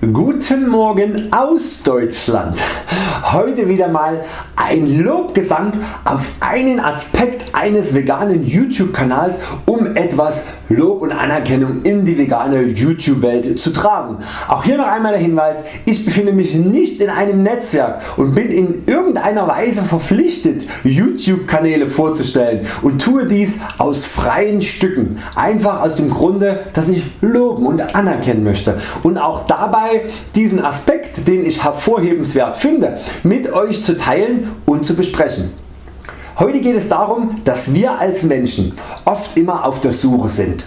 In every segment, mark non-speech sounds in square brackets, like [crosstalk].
Guten Morgen aus Deutschland. Heute wieder mal ein Lobgesang auf einen Aspekt eines veganen YouTube Kanals um etwas Lob und Anerkennung in die vegane YouTube Welt zu tragen. Auch hier noch einmal der Hinweis, ich befinde mich nicht in einem Netzwerk und bin in irgendeiner Weise verpflichtet YouTube Kanäle vorzustellen und tue dies aus freien Stücken, einfach aus dem Grunde dass ich loben und anerkennen möchte und auch dabei diesen Aspekt den ich hervorhebenswert finde mit Euch zu teilen und zu besprechen. Heute geht es darum dass wir als Menschen oft immer auf der Suche sind.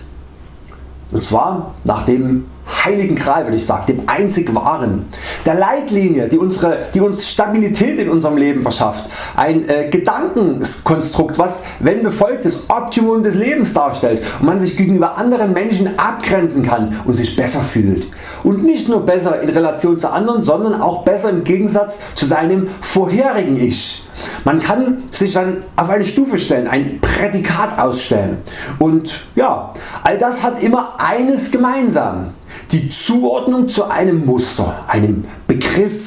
Und zwar nach dem heiligen Gral würde ich sagen, dem einzig wahren, der Leitlinie die, unsere, die uns Stabilität in unserem Leben verschafft, ein äh, Gedankenkonstrukt was wenn befolgt das Optimum des Lebens darstellt und man sich gegenüber anderen Menschen abgrenzen kann und sich besser fühlt. Und nicht nur besser in Relation zu anderen, sondern auch besser im Gegensatz zu seinem vorherigen Ich. Man kann sich dann auf eine Stufe stellen, ein Prädikat ausstellen. Und ja, all das hat immer eines gemeinsam, die Zuordnung zu einem Muster, einem Begriff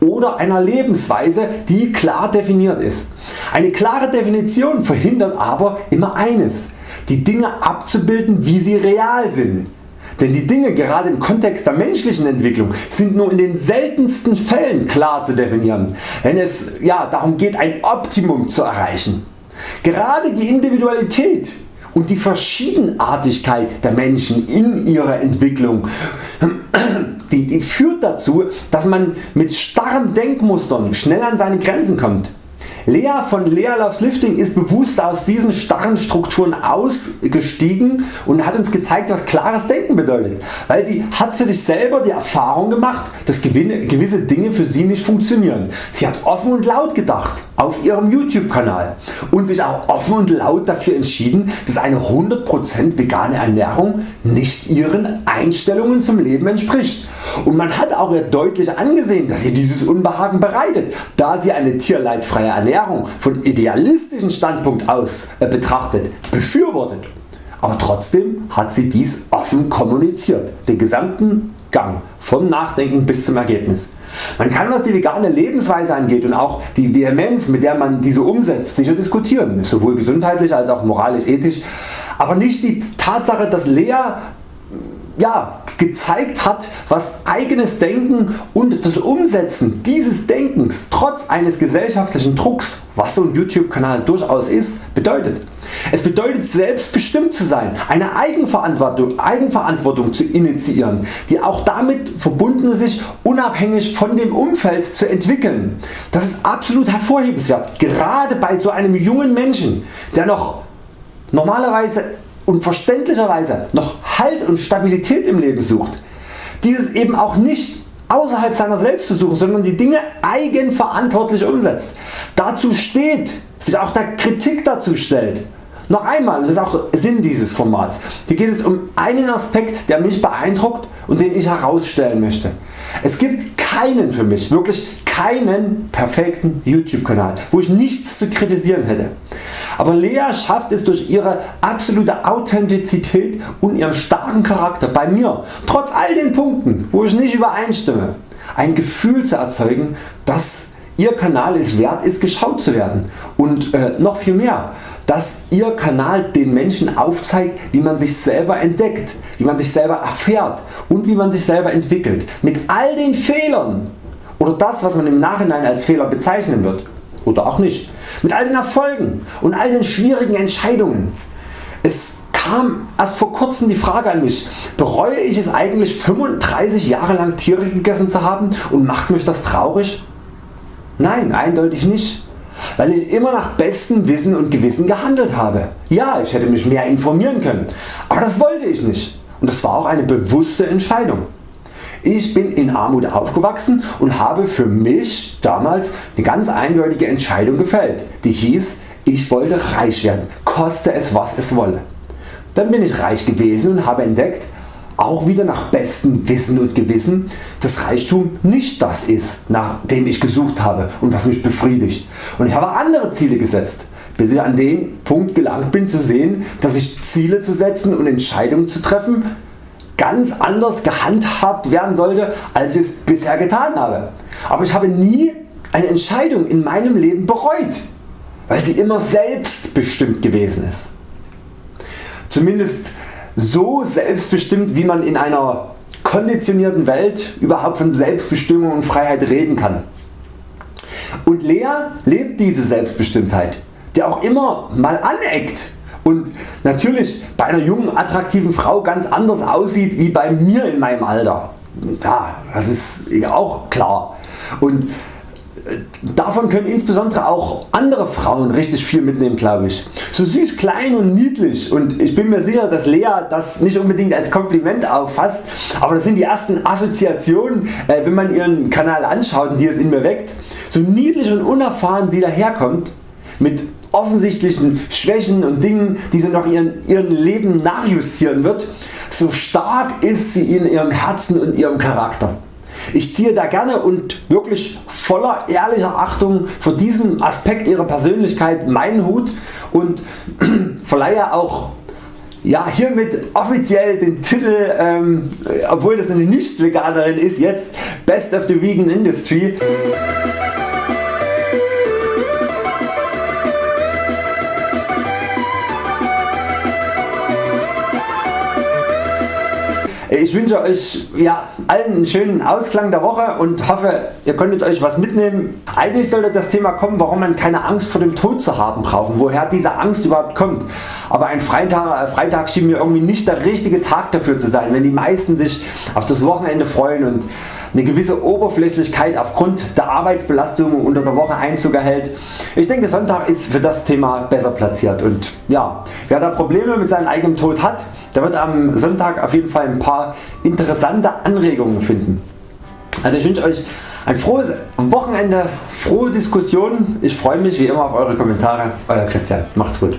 oder einer Lebensweise die klar definiert ist. Eine klare Definition verhindert aber immer eines, die Dinge abzubilden wie sie real sind. Denn die Dinge gerade im Kontext der menschlichen Entwicklung sind nur in den seltensten Fällen klar zu definieren, wenn es ja, darum geht ein Optimum zu erreichen. Gerade die Individualität und die Verschiedenartigkeit der Menschen in ihrer Entwicklung die, die führt dazu dass man mit starren Denkmustern schnell an seine Grenzen kommt. Lea von Lea Loves Lifting ist bewusst aus diesen starren Strukturen ausgestiegen und hat uns gezeigt was klares Denken bedeutet, weil sie hat für sich selber die Erfahrung gemacht dass gewisse Dinge für sie nicht funktionieren. Sie hat offen und laut gedacht auf ihrem YouTube Kanal und sich auch offen und laut dafür entschieden dass eine 100% vegane Ernährung nicht ihren Einstellungen zum Leben entspricht und man hat auch ihr deutlich angesehen dass ihr dieses Unbehagen bereitet, da sie eine tierleidfreie Ernährung von idealistischen Standpunkt aus äh, betrachtet befürwortet. Aber trotzdem hat sie dies offen kommuniziert, den gesamten Gang vom Nachdenken bis zum Ergebnis. Man kann was die vegane Lebensweise angeht und auch die Vehemenz mit der man diese umsetzt sicher diskutieren, sowohl gesundheitlich als auch moralisch ethisch, aber nicht die Tatsache dass Lea ja, gezeigt hat was eigenes Denken und das Umsetzen dieses Denkens trotz eines gesellschaftlichen Drucks, was so ein YouTube Kanal durchaus ist, bedeutet. Es bedeutet selbstbestimmt zu sein, eine Eigenverantwortung, Eigenverantwortung zu initiieren, die auch damit verbunden sich unabhängig von dem Umfeld zu entwickeln. Das ist absolut hervorhebenswert, gerade bei so einem jungen Menschen der noch normalerweise und verständlicherweise noch Halt und Stabilität im Leben sucht. Dieses eben auch nicht außerhalb seiner selbst zu suchen, sondern die Dinge eigenverantwortlich umsetzt. Dazu steht, sich auch der Kritik dazu stellt. Noch einmal, das ist auch Sinn dieses Formats. Hier geht es um einen Aspekt der mich beeindruckt und den ich herausstellen möchte. Es gibt keinen für mich, wirklich keinen perfekten YouTube Kanal, wo ich nichts zu kritisieren hätte. Aber Lea schafft es durch ihre absolute Authentizität und ihren starken Charakter bei mir, trotz all den Punkten wo ich nicht übereinstimme, ein Gefühl zu erzeugen dass Ihr Kanal es wert ist geschaut zu werden. Und äh, noch viel mehr dass Ihr Kanal den Menschen aufzeigt wie man sich selber entdeckt, wie man sich selber erfährt und wie man sich selber entwickelt. Mit all den Fehlern oder das was man im Nachhinein als Fehler bezeichnen wird oder auch nicht, mit all den Erfolgen und all den schwierigen Entscheidungen. Es kam erst vor kurzem die Frage an mich, bereue ich es eigentlich 35 Jahre lang Tiere gegessen zu haben und macht mich das traurig? Nein, eindeutig nicht, weil ich immer nach bestem Wissen und Gewissen gehandelt habe. Ja, ich hätte mich mehr informieren können, aber das wollte ich nicht und das war auch eine bewusste Entscheidung. Ich bin in Armut aufgewachsen und habe für mich damals eine ganz eindeutige Entscheidung gefällt, die hieß ich wollte reich werden, koste es was es wolle. Dann bin ich reich gewesen und habe entdeckt, auch wieder nach bestem Wissen und Gewissen, dass Reichtum nicht das ist nach dem ich gesucht habe und was mich befriedigt. Und ich habe andere Ziele gesetzt, bis ich an den Punkt gelangt bin zu sehen, dass ich Ziele zu setzen und Entscheidungen zu treffen ganz anders gehandhabt werden sollte als ich es bisher getan habe. Aber ich habe nie eine Entscheidung in meinem Leben bereut, weil sie immer selbstbestimmt gewesen ist. Zumindest so selbstbestimmt wie man in einer konditionierten Welt überhaupt von Selbstbestimmung und Freiheit reden kann. Und Lea lebt diese Selbstbestimmtheit, der auch immer mal aneckt und natürlich bei einer jungen attraktiven Frau ganz anders aussieht wie bei mir in meinem Alter. Ja, das ist auch klar. Und Davon können insbesondere auch andere Frauen richtig viel mitnehmen glaube ich. So süß, klein und niedlich und ich bin mir sicher dass Lea das nicht unbedingt als Kompliment auffasst, aber das sind die ersten Assoziationen äh, wenn man ihren Kanal anschaut die es in mir weckt. So niedlich und unerfahren sie daherkommt mit offensichtlichen Schwächen und Dingen die sie noch ihren, ihren Leben nachjustieren wird, so stark ist sie in ihrem Herzen und ihrem Charakter. Ich ziehe da gerne und wirklich voller ehrlicher Achtung vor diesem Aspekt ihrer Persönlichkeit meinen Hut und [clears throat] verleihe auch ja, hiermit offiziell den Titel, ähm, obwohl das eine nicht Veganerin ist, jetzt Best of the Vegan Industry. Ich wünsche Euch ja, allen einen schönen Ausklang der Woche und hoffe ihr konntet Euch was mitnehmen. Eigentlich sollte das Thema kommen warum man keine Angst vor dem Tod zu haben braucht, woher diese Angst überhaupt kommt. Aber ein Freitag, äh, Freitag schien mir irgendwie nicht der richtige Tag dafür zu sein, wenn die meisten sich auf das Wochenende freuen und eine gewisse Oberflächlichkeit aufgrund der Arbeitsbelastung unter der Woche Einzug erhält. Ich denke Sonntag ist für das Thema besser platziert und ja, wer da Probleme mit seinem eigenen Tod hat, der wird am Sonntag auf jeden Fall ein paar interessante Anregungen finden. Also ich wünsche Euch ein frohes Wochenende, frohe Diskussionen. Ich freue mich wie immer auf Eure Kommentare. Euer Christian. Macht's gut.